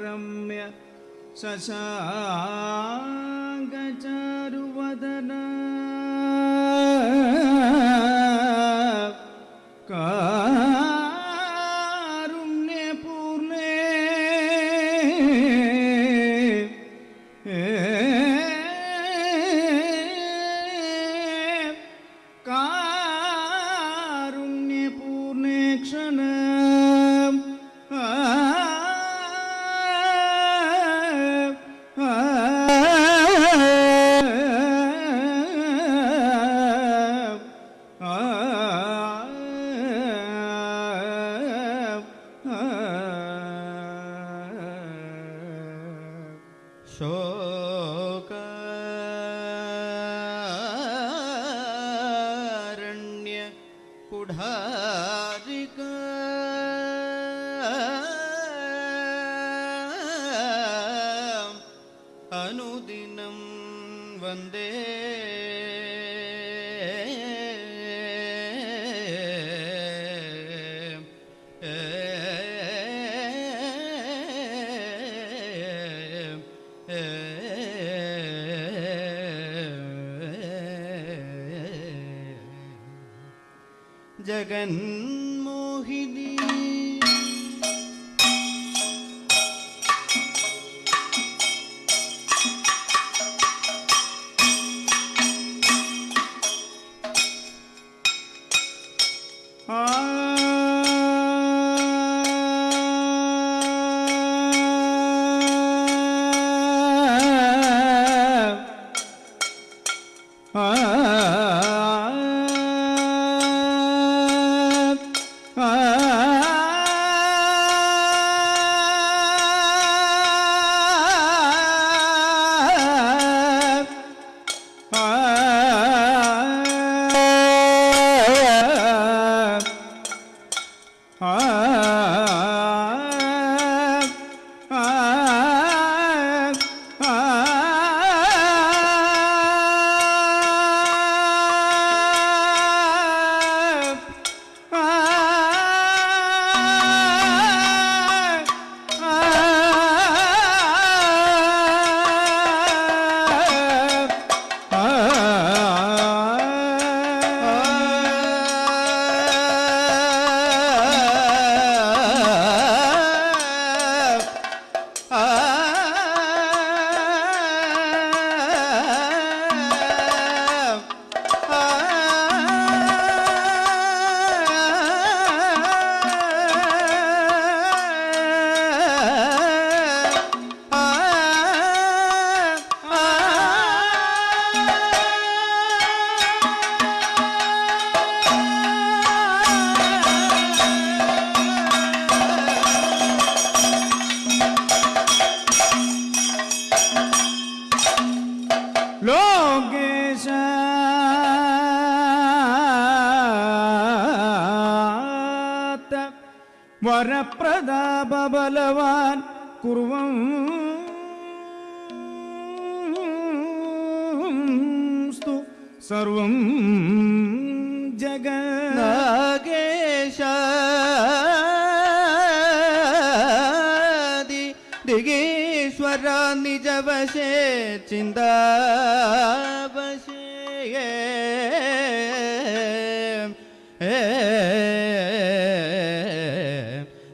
परम्य स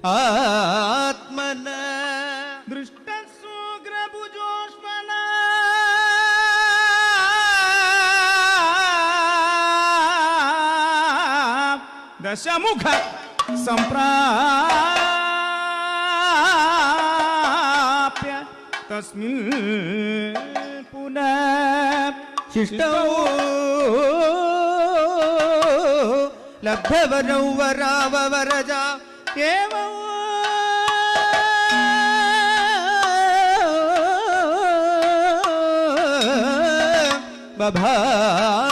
ಆತ್ಮನ ದೃಷ್ಟ ಸೂಗ್ರ ಭುಜೋಶ್ವನ ದಶಮುಖ सम्प्राप्य तस्मिन् पुनः शिष्टौ लब्धवरौ वराववरजा एव बभाषे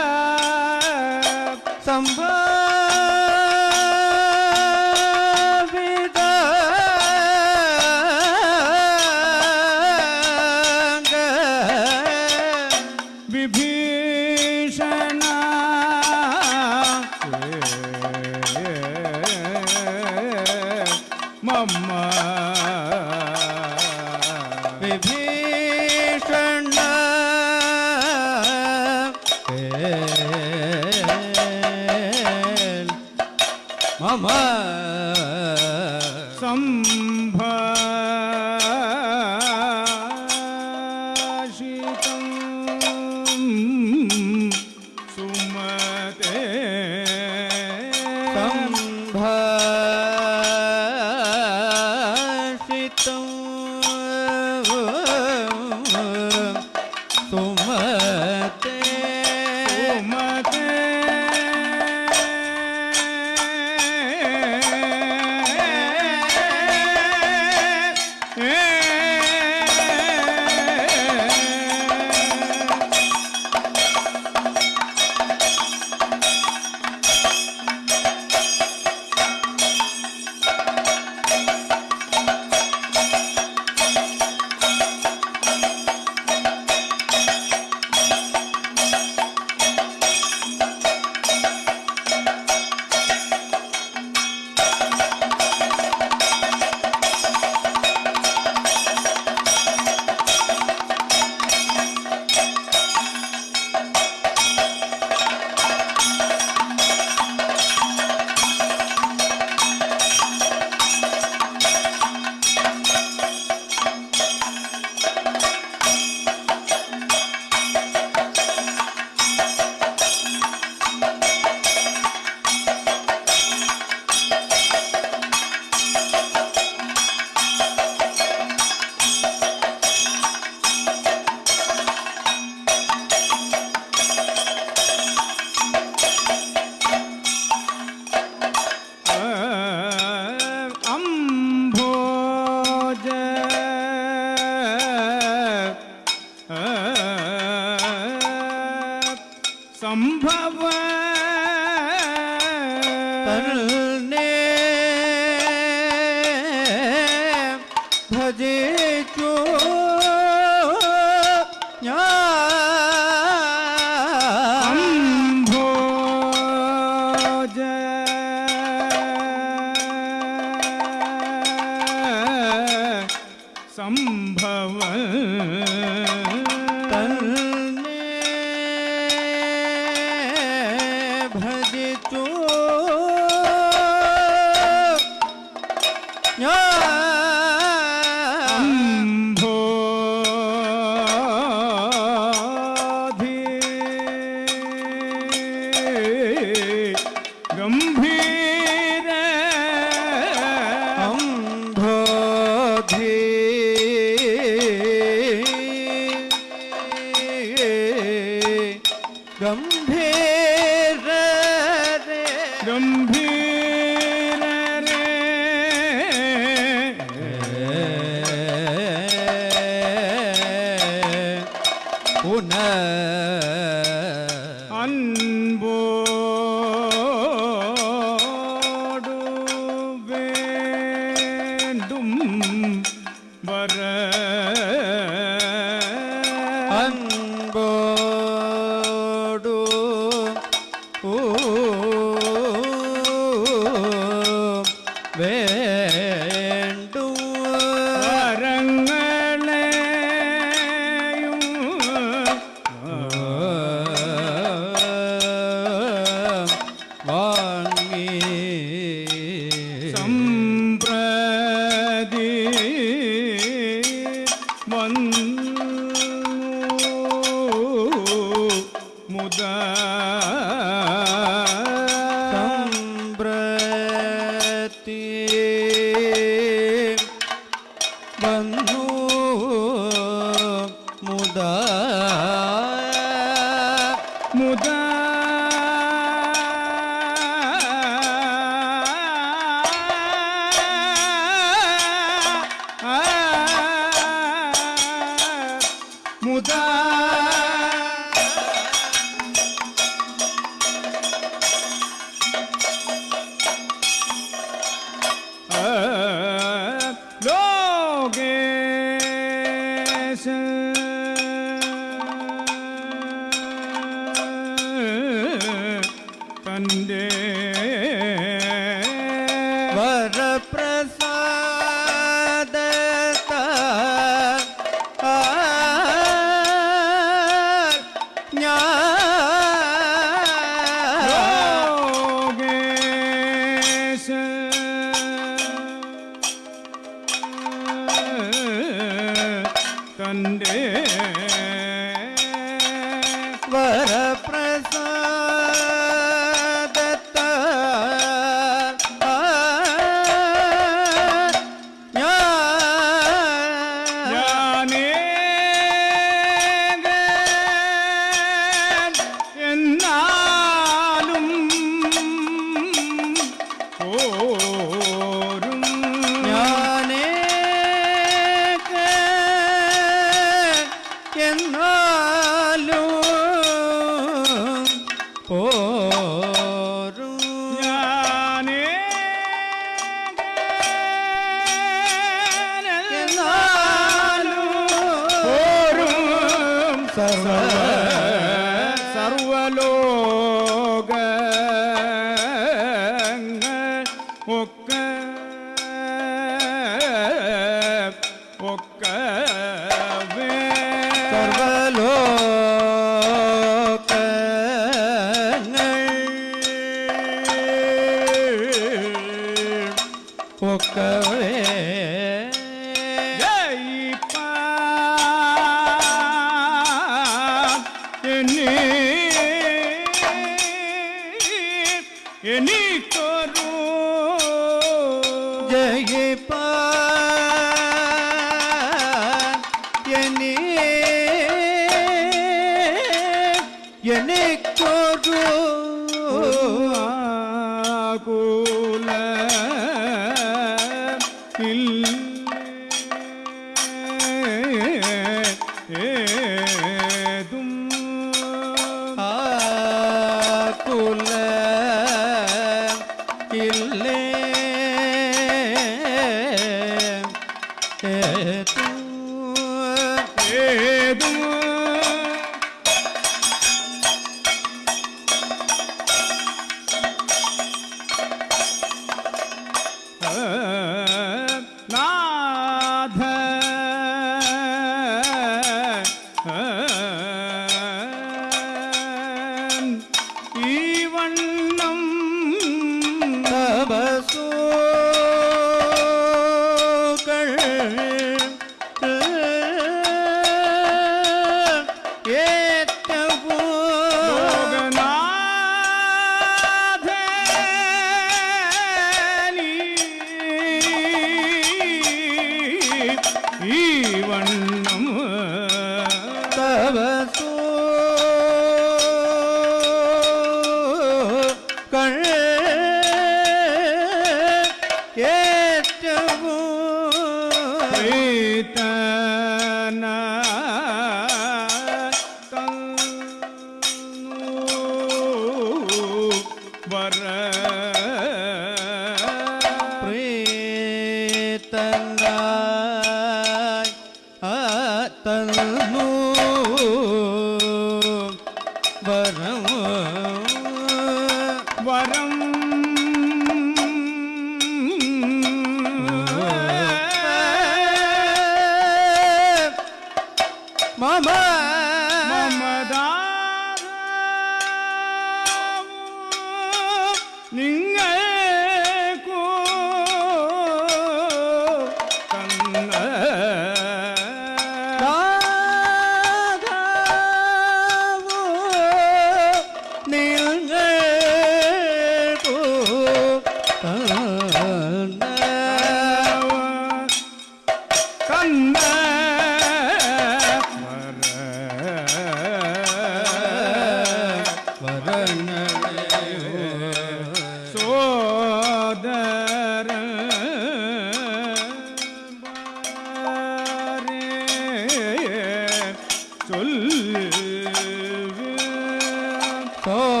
Oh.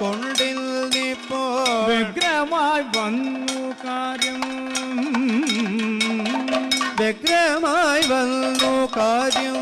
കൊണ്ടിൽ നിപ്പോ വ്യഗ്രമായി വന്നു കാര്യം. വ്യഗ്രമായി വന്നു കാര്യം.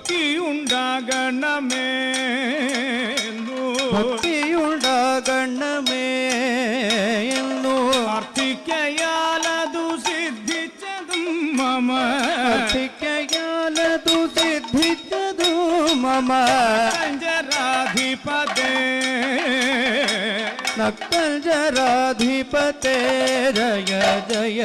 ഭക്തി ഉണ്ടാകണമേ ഭക്തി ഉണ്ടാകണമേ എന്നു പ്രാർത്ഥിക്കയാലതു സിദ്ധിച്ചതും മമ. പ്രാർത്ഥിക്കയാലതു സിദ്ധിച്ചതും മമ. ജരാധിപതേ നക്കൽ ജരാധിപതേ ജയ ജയ.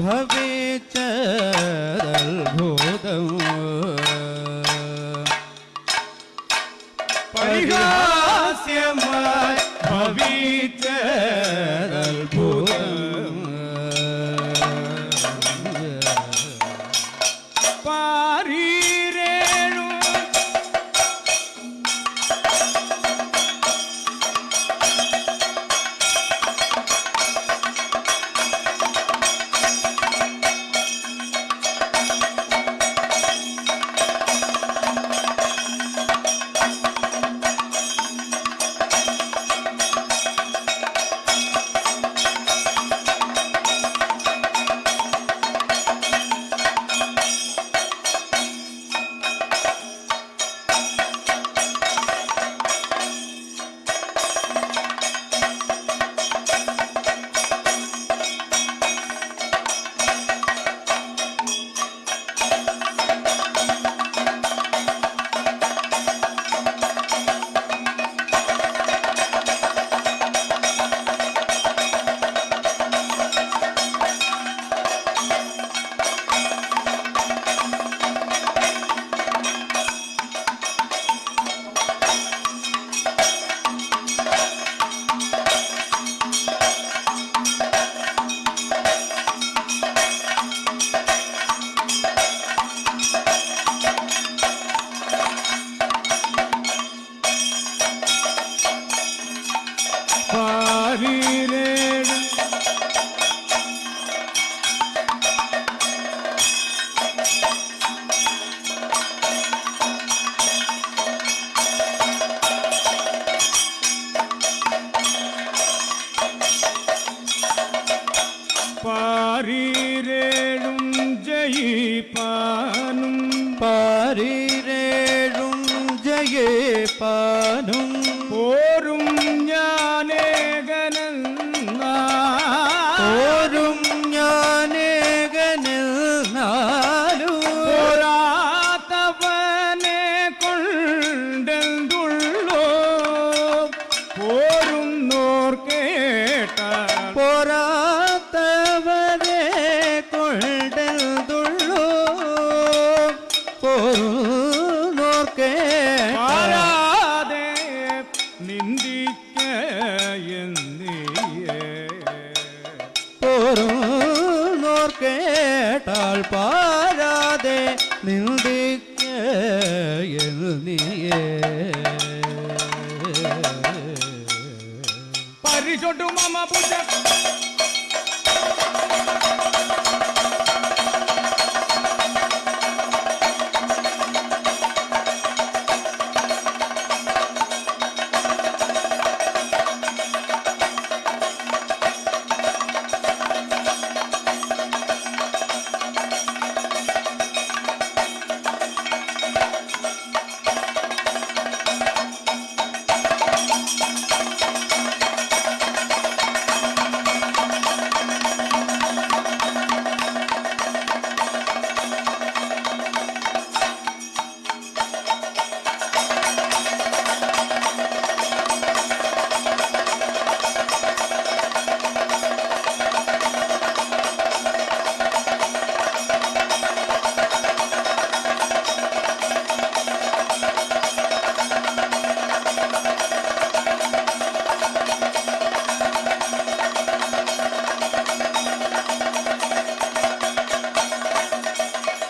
भवे चरल भोदम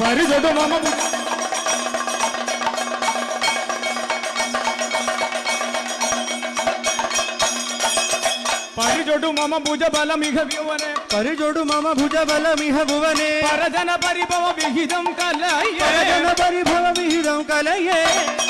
सारी जो मामा परिजोडू मामा पूजा बाला मीह भुवने परिजोडू मामा पूजा बाला मीह भुवने। परजन परिभव विहिदम कलये।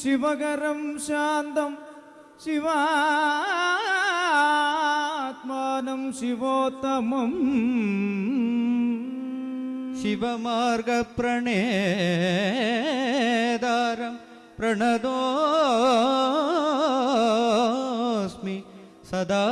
ശിവകരം ശാന്തം ശിവാത്മാനം ശിവോത്തമം. ശിവമാർഗപ്രണേതാരം പ്രണതോസ്മി സദാ